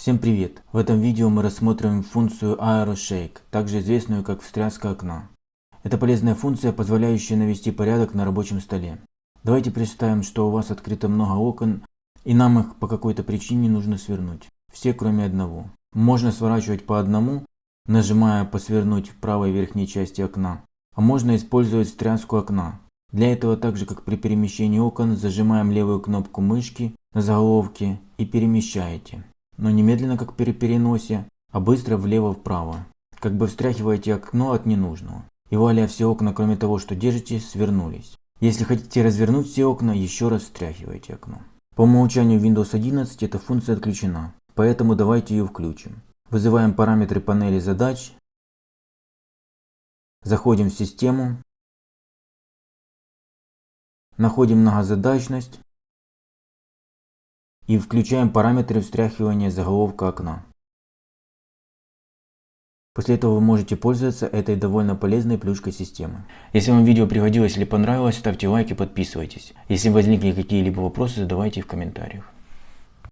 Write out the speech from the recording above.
Всем привет! В этом видео мы рассмотрим функцию AeroShake, также известную как встряска окна. Это полезная функция, позволяющая навести порядок на рабочем столе. Давайте представим, что у вас открыто много окон и нам их по какой-то причине нужно свернуть. Все кроме одного. Можно сворачивать по одному, нажимая по свернуть в правой верхней части окна. А можно использовать встряску окна. Для этого так же как при перемещении окон зажимаем левую кнопку мышки на заголовке и перемещаете но не медленно, как при переносе, а быстро влево-вправо. Как бы встряхиваете окно от ненужного. И вуаля, все окна, кроме того, что держите, свернулись. Если хотите развернуть все окна, еще раз встряхивайте окно. По умолчанию Windows 11 эта функция отключена, поэтому давайте ее включим. Вызываем параметры панели задач, заходим в систему, находим многозадачность, и включаем параметры встряхивания заголовка окна. После этого вы можете пользоваться этой довольно полезной плюшкой системы. Если вам видео пригодилось или понравилось, ставьте лайк и подписывайтесь. Если возникли какие-либо вопросы, задавайте их в комментариях.